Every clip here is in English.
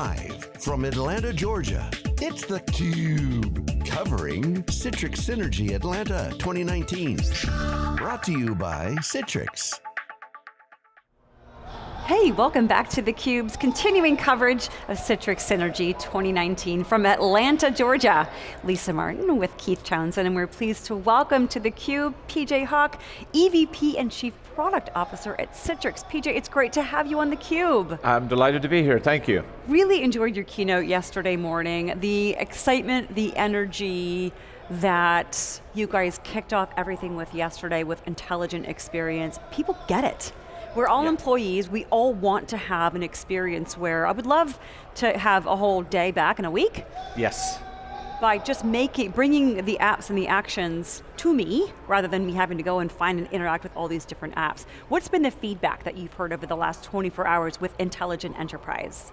Live from Atlanta, Georgia, it's theCUBE. Covering Citrix Synergy Atlanta 2019. Brought to you by Citrix. Hey, welcome back to theCUBE's continuing coverage of Citrix Synergy 2019 from Atlanta, Georgia. Lisa Martin with Keith Townsend, and we're pleased to welcome to theCUBE PJ Hoek, EVP and Chief Product Officer at Citrix. PJ, it's great to have you on theCUBE. I'm delighted to be here, thank you. Really enjoyed your keynote yesterday morning. The excitement, the energy, that you guys kicked off everything with yesterday with intelligent experience. People get it. We're all yeah. employees, we all want to have an experience where, I would love to have a whole day back in a week. Yes. By just making, bringing the apps and the actions to me, rather than me having to go and find and interact with all these different apps. What's been the feedback that you've heard over the last 24 hours with Intelligent Enterprise?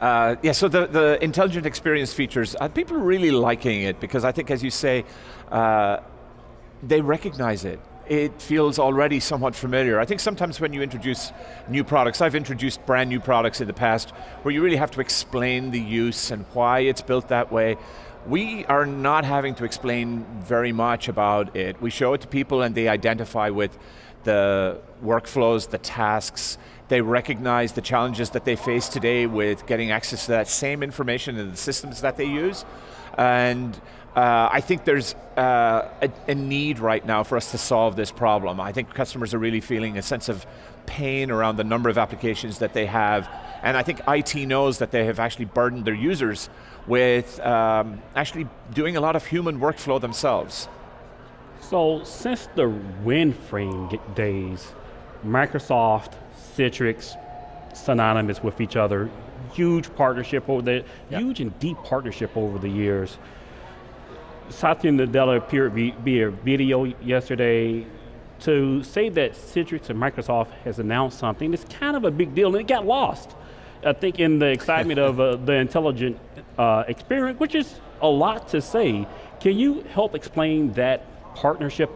Uh, yeah, so the, the intelligent experience features, uh, people are really liking it because I think as you say, uh, they recognize it it feels already somewhat familiar. I think sometimes when you introduce new products, I've introduced brand new products in the past, where you really have to explain the use and why it's built that way. We are not having to explain very much about it. We show it to people and they identify with the workflows, the tasks, they recognize the challenges that they face today with getting access to that same information in the systems that they use. And uh, I think there's uh, a, a, need right now for us to solve this problem. I think customers are really feeling a sense of pain around the number of applications that they have, and I think IT knows that they have actually burdened their users with um, actually doing a lot of human workflow themselves. So since the WinFrame days, Microsoft, Citrix, synonymous with each other, huge partnership over the, yep. huge and deep partnership over the years. Satya Nadella appeared via video yesterday to say that Citrix and Microsoft has announced something, it's kind of a big deal and it got lost. I think in the excitement of uh, the intelligent uh, experience, which is a lot to say. Can you help explain that partnership,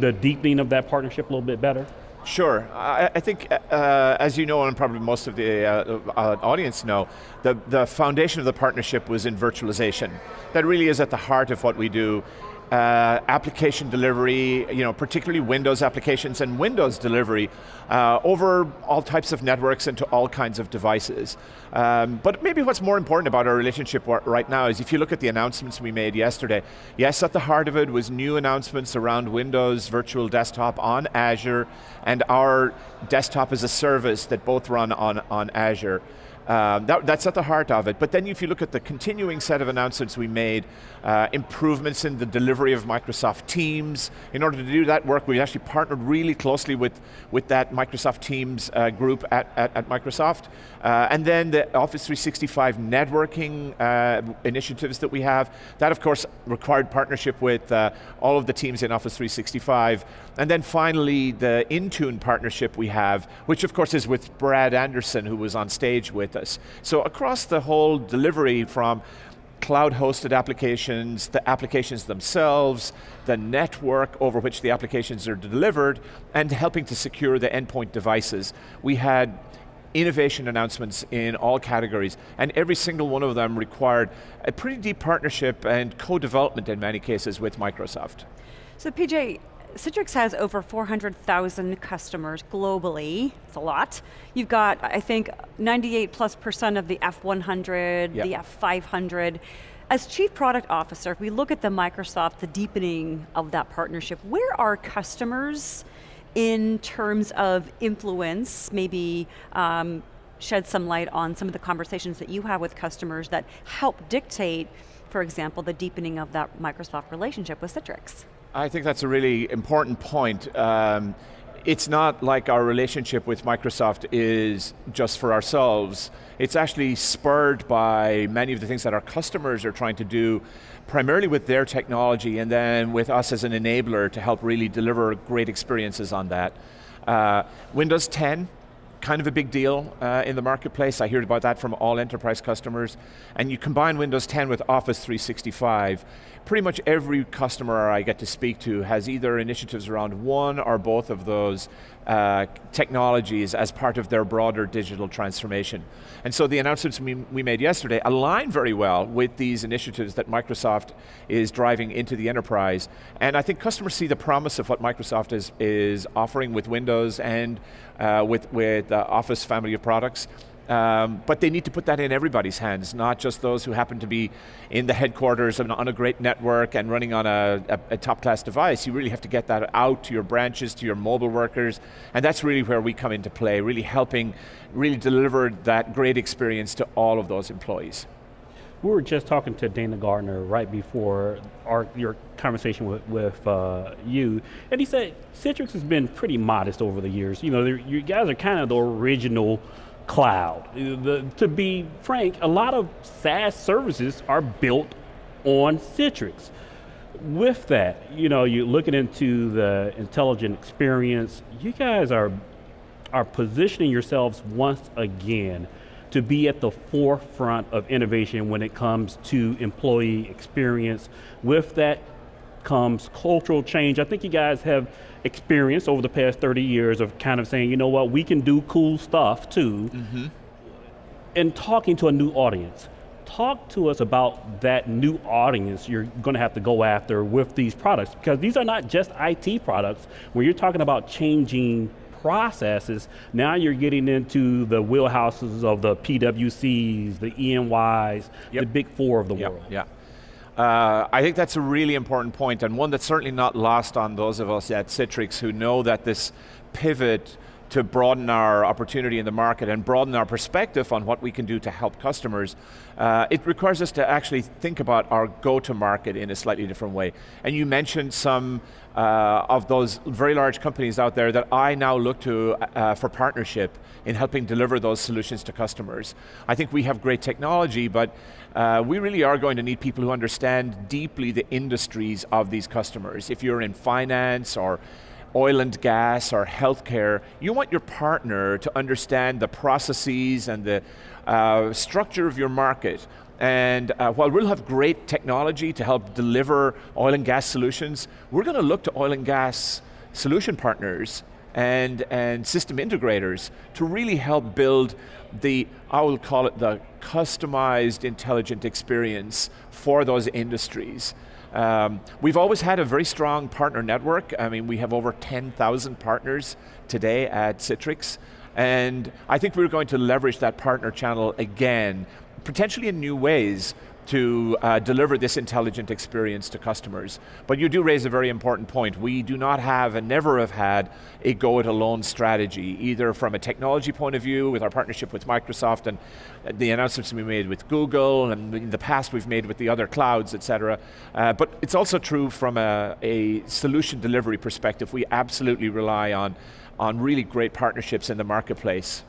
the deepening of that partnership a little bit better? Sure, I, I think uh, as you know and probably most of the uh, uh, audience know, the, the foundation of the partnership was in virtualization. That really is at the heart of what we do uh, application delivery, you know, particularly Windows applications and Windows delivery uh, over all types of networks and to all kinds of devices. Um, but maybe what's more important about our relationship right now is if you look at the announcements we made yesterday, yes, at the heart of it was new announcements around Windows Virtual Desktop on Azure and our desktop as a service that both run on, on Azure. Um, that, that's at the heart of it. But then if you look at the continuing set of announcements we made, uh, improvements in the delivery of Microsoft Teams. In order to do that work, we actually partnered really closely with, with that Microsoft Teams uh, group at, at, at Microsoft. Uh, and then the Office 365 networking uh, initiatives that we have. That of course required partnership with uh, all of the teams in Office 365. And then finally the Intune partnership we have, which of course is with Brad Anderson who was on stage with us. So across the whole delivery from cloud-hosted applications, the applications themselves, the network over which the applications are delivered, and helping to secure the endpoint devices. We had innovation announcements in all categories, and every single one of them required a pretty deep partnership and co-development in many cases with Microsoft. So PJ, Citrix has over 400,000 customers globally, it's a lot. You've got, I think, 98 plus percent of the F100, yep. the F500. As Chief Product Officer, if we look at the Microsoft, the deepening of that partnership, where are customers in terms of influence, maybe um, shed some light on some of the conversations that you have with customers that help dictate, for example, the deepening of that Microsoft relationship with Citrix? I think that's a really important point. Um, it's not like our relationship with Microsoft is just for ourselves. It's actually spurred by many of the things that our customers are trying to do, primarily with their technology and then with us as an enabler to help really deliver great experiences on that. Uh, Windows 10 kind of a big deal uh, in the marketplace. I hear about that from all enterprise customers. And you combine Windows 10 with Office 365, pretty much every customer I get to speak to has either initiatives around one or both of those uh, technologies as part of their broader digital transformation. And so the announcements we, we made yesterday align very well with these initiatives that Microsoft is driving into the enterprise. And I think customers see the promise of what Microsoft is, is offering with Windows and uh, with, with the Office family of products. Um, but they need to put that in everybody's hands, not just those who happen to be in the headquarters and on a great network and running on a, a, a top class device. You really have to get that out to your branches, to your mobile workers, and that's really where we come into play, really helping really deliver that great experience to all of those employees. We were just talking to Dana Gardner right before our, your conversation with, with uh, you, and he said Citrix has been pretty modest over the years. You know, you guys are kind of the original cloud. Uh, the, to be frank, a lot of SaaS services are built on Citrix. With that, you know, you're looking into the intelligent experience, you guys are, are positioning yourselves once again to be at the forefront of innovation when it comes to employee experience. With that comes cultural change. I think you guys have experience over the past 30 years of kind of saying, you know what, we can do cool stuff too, mm -hmm. and talking to a new audience. Talk to us about that new audience you're going to have to go after with these products, because these are not just IT products. When you're talking about changing processes, now you're getting into the wheelhouses of the PWCs, the ENYs, yep. the big four of the yep. world. Yeah. Uh, I think that's a really important point and one that's certainly not lost on those of us at Citrix who know that this pivot to broaden our opportunity in the market and broaden our perspective on what we can do to help customers, uh, it requires us to actually think about our go-to-market in a slightly different way. And you mentioned some uh, of those very large companies out there that I now look to uh, for partnership in helping deliver those solutions to customers. I think we have great technology, but uh, we really are going to need people who understand deeply the industries of these customers. If you're in finance or oil and gas or healthcare, you want your partner to understand the processes and the uh, structure of your market. And uh, while we'll have great technology to help deliver oil and gas solutions, we're going to look to oil and gas solution partners and, and system integrators to really help build the, I will call it the customized intelligent experience for those industries. Um, we've always had a very strong partner network. I mean, we have over 10,000 partners today at Citrix. And I think we're going to leverage that partner channel again, potentially in new ways, to uh, deliver this intelligent experience to customers. But you do raise a very important point. We do not have and never have had a go-it-alone strategy, either from a technology point of view with our partnership with Microsoft and the announcements we made with Google and in the past we've made with the other clouds, et cetera. Uh, but it's also true from a, a solution delivery perspective. We absolutely rely on, on really great partnerships in the marketplace.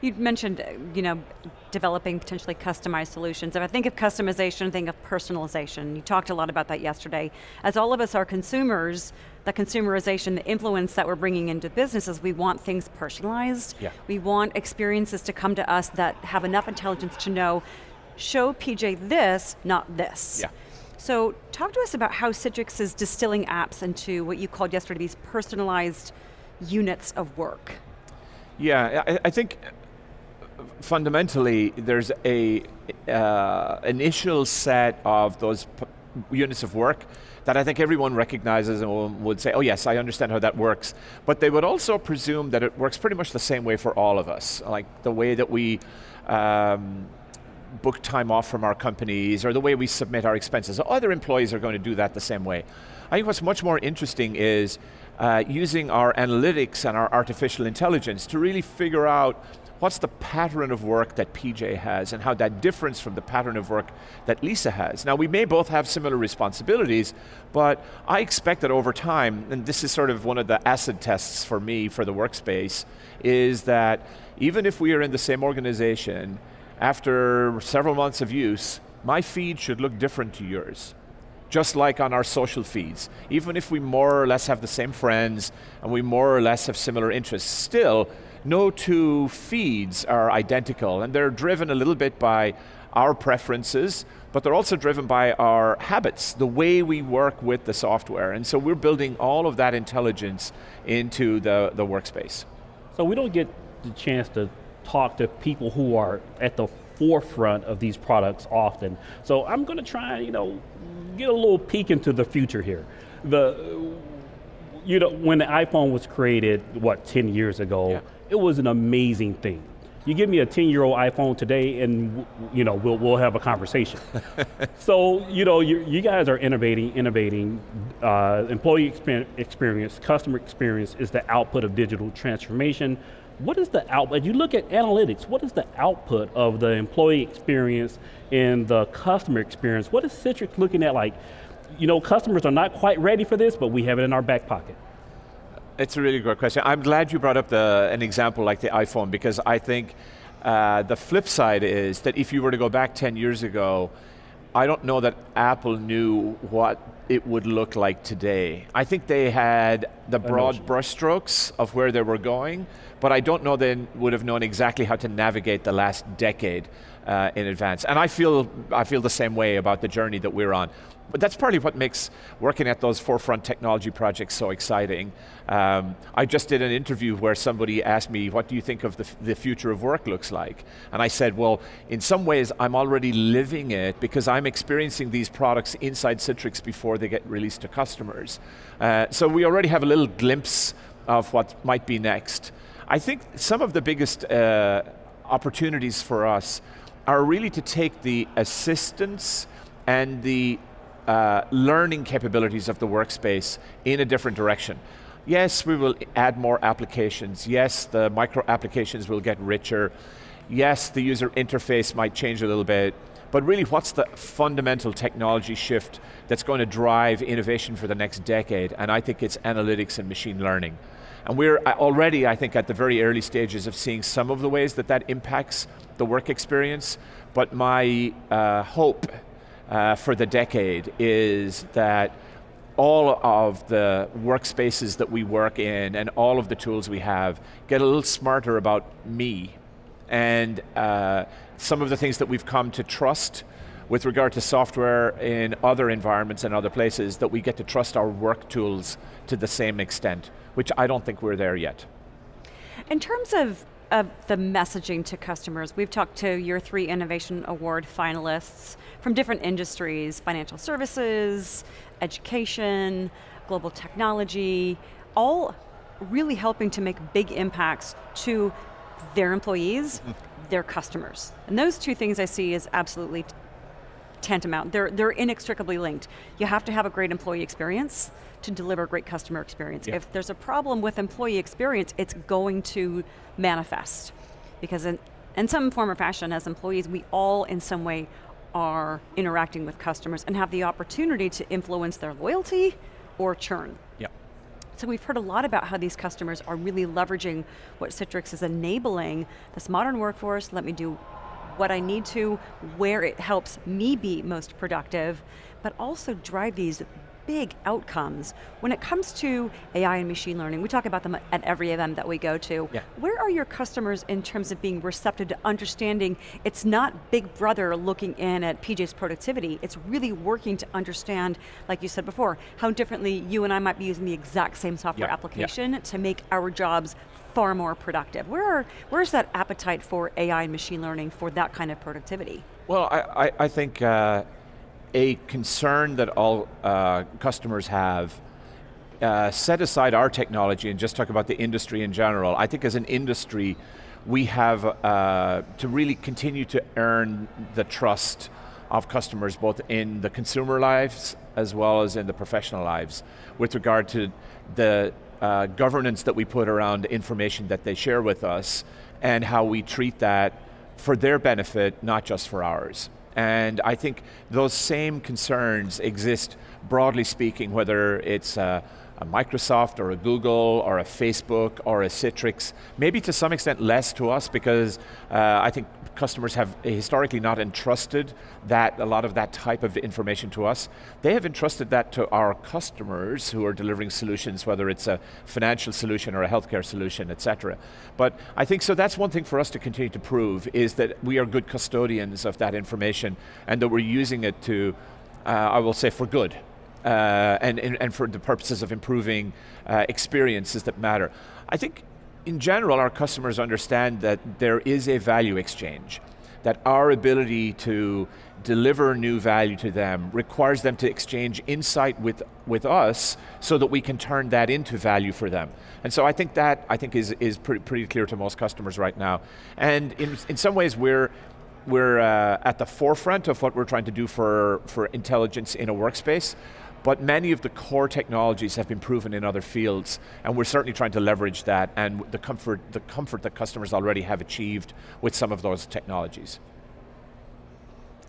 You mentioned, uh, you know, developing potentially customized solutions. If I think of customization, I think of personalization. You talked a lot about that yesterday. As all of us are consumers, the consumerization, the influence that we're bringing into businesses, we want things personalized. Yeah. We want experiences to come to us that have enough intelligence to know, show PJ this, not this. Yeah. So talk to us about how Citrix is distilling apps into what you called yesterday these personalized units of work. Yeah, I, I think fundamentally, there's a uh, initial set of those units of work that I think everyone recognizes and would say, oh yes, I understand how that works. But they would also presume that it works pretty much the same way for all of us. Like the way that we um, book time off from our companies or the way we submit our expenses. Other employees are going to do that the same way. I think what's much more interesting is uh, using our analytics and our artificial intelligence to really figure out what's the pattern of work that PJ has and how that differs from the pattern of work that Lisa has. Now we may both have similar responsibilities, but I expect that over time, and this is sort of one of the acid tests for me for the workspace, is that even if we are in the same organization, after several months of use, my feed should look different to yours just like on our social feeds. Even if we more or less have the same friends and we more or less have similar interests, still, no two feeds are identical, and they're driven a little bit by our preferences, but they're also driven by our habits, the way we work with the software. And so we're building all of that intelligence into the, the workspace. So we don't get the chance to talk to people who are at the forefront of these products often. So I'm going to try, you know, get a little peek into the future here. The, you know, when the iPhone was created, what, 10 years ago, yeah. It was an amazing thing. You give me a 10 year old iPhone today and you know, we'll, we'll have a conversation. so, you know, you, you, guys are innovating, innovating. Uh, employee experience, customer experience is the output of digital transformation. What is the output, you look at analytics, what is the output of the employee experience and the customer experience? What is Citrix looking at like, you know, customers are not quite ready for this, but we have it in our back pocket. It's a really great question. I'm glad you brought up the, an example like the iPhone because I think uh, the flip side is that if you were to go back 10 years ago, I don't know that Apple knew what it would look like today. I think they had the broad brushstrokes of where they were going, but I don't know they would have known exactly how to navigate the last decade uh, in advance. And I feel, I feel the same way about the journey that we're on. But that's partly what makes working at those forefront technology projects so exciting. Um, I just did an interview where somebody asked me, what do you think of the, the future of work looks like? And I said, well, in some ways I'm already living it because I'm experiencing these products inside Citrix before they get released to customers. Uh, so we already have a little glimpse of what might be next. I think some of the biggest uh, opportunities for us are really to take the assistance and the uh, learning capabilities of the workspace in a different direction. Yes, we will add more applications. Yes, the micro applications will get richer. Yes, the user interface might change a little bit. But really, what's the fundamental technology shift that's going to drive innovation for the next decade? And I think it's analytics and machine learning. And we're uh, already, I think, at the very early stages of seeing some of the ways that that impacts the work experience. But my uh, hope uh, for the decade is that all of the workspaces that we work in and all of the tools we have get a little smarter about me and uh, some of the things that we've come to trust with regard to software in other environments and other places that we get to trust our work tools to the same extent, which I don't think we're there yet. In terms of of the messaging to customers. We've talked to your three Innovation Award finalists from different industries, financial services, education, global technology, all really helping to make big impacts to their employees, hmm. their customers. And those two things I see as absolutely tantamount. They're, they're inextricably linked. You have to have a great employee experience to deliver a great customer experience. Yeah. If there's a problem with employee experience, it's going to manifest. Because in, in some form or fashion, as employees, we all in some way are interacting with customers and have the opportunity to influence their loyalty or churn. Yep. So we've heard a lot about how these customers are really leveraging what Citrix is enabling, this modern workforce, let me do what I need to, where it helps me be most productive, but also drive these big outcomes. When it comes to AI and machine learning, we talk about them at every event that we go to. Yeah. Where are your customers in terms of being receptive to understanding it's not big brother looking in at PJ's productivity, it's really working to understand, like you said before, how differently you and I might be using the exact same software yeah. application yeah. to make our jobs far more productive. Where are, where's that appetite for AI and machine learning for that kind of productivity? Well, I, I, I think uh, a concern that all uh, customers have, uh, set aside our technology and just talk about the industry in general, I think as an industry, we have uh, to really continue to earn the trust of customers both in the consumer lives as well as in the professional lives with regard to the uh, governance that we put around information that they share with us and how we treat that for their benefit, not just for ours. And I think those same concerns exist broadly speaking, whether it's uh, a Microsoft or a Google or a Facebook or a Citrix, maybe to some extent less to us because uh, I think customers have historically not entrusted that, a lot of that type of information to us. They have entrusted that to our customers who are delivering solutions, whether it's a financial solution or a healthcare solution, et cetera. But I think, so that's one thing for us to continue to prove, is that we are good custodians of that information and that we're using it to, uh, I will say, for good. Uh, and, and, and, for the purposes of improving uh, experiences that matter. I think in general, our customers understand that there is a value exchange, that our ability to deliver new value to them requires them to exchange insight with, with us so that we can turn that into value for them. And so I think that I think is, is pretty, pretty clear to most customers right now. And in, in some ways we're, we're uh, at the forefront of what we're trying to do for, for intelligence in a workspace but many of the core technologies have been proven in other fields, and we're certainly trying to leverage that and the comfort, the comfort that customers already have achieved with some of those technologies.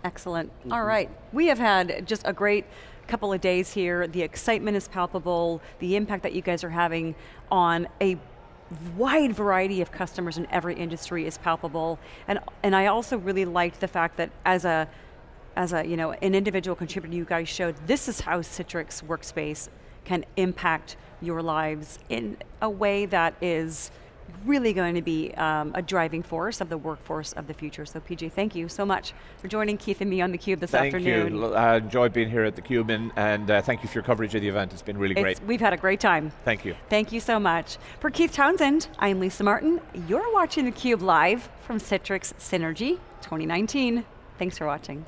Excellent, mm -hmm. all right. We have had just a great couple of days here. The excitement is palpable, the impact that you guys are having on a wide variety of customers in every industry is palpable. And, and I also really liked the fact that as a as a, you know, an individual contributor, you guys showed this is how Citrix Workspace can impact your lives in a way that is really going to be um, a driving force of the workforce of the future. So PJ, thank you so much for joining Keith and me on theCUBE this thank afternoon. Thank you, I enjoyed being here at theCUBE and, and uh, thank you for your coverage of the event. It's been really it's, great. We've had a great time. Thank you. Thank you so much. For Keith Townsend, I'm Lisa Martin. You're watching theCUBE live from Citrix Synergy 2019. Thanks for watching.